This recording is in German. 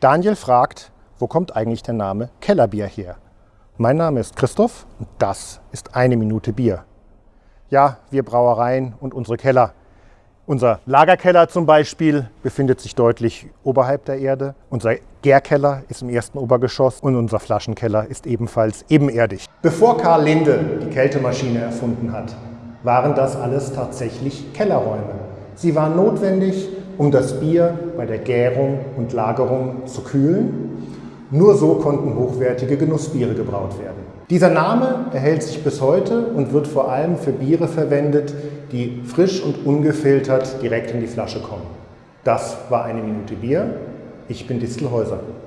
Daniel fragt, wo kommt eigentlich der Name Kellerbier her? Mein Name ist Christoph und das ist eine Minute Bier. Ja, wir Brauereien und unsere Keller. Unser Lagerkeller zum Beispiel befindet sich deutlich oberhalb der Erde. Unser Gärkeller ist im ersten Obergeschoss und unser Flaschenkeller ist ebenfalls ebenerdig. Bevor Karl Linde die Kältemaschine erfunden hat, waren das alles tatsächlich Kellerräume. Sie waren notwendig, um das Bier bei der Gärung und Lagerung zu kühlen. Nur so konnten hochwertige Genussbiere gebraut werden. Dieser Name erhält sich bis heute und wird vor allem für Biere verwendet, die frisch und ungefiltert direkt in die Flasche kommen. Das war eine Minute Bier. Ich bin Distelhäuser.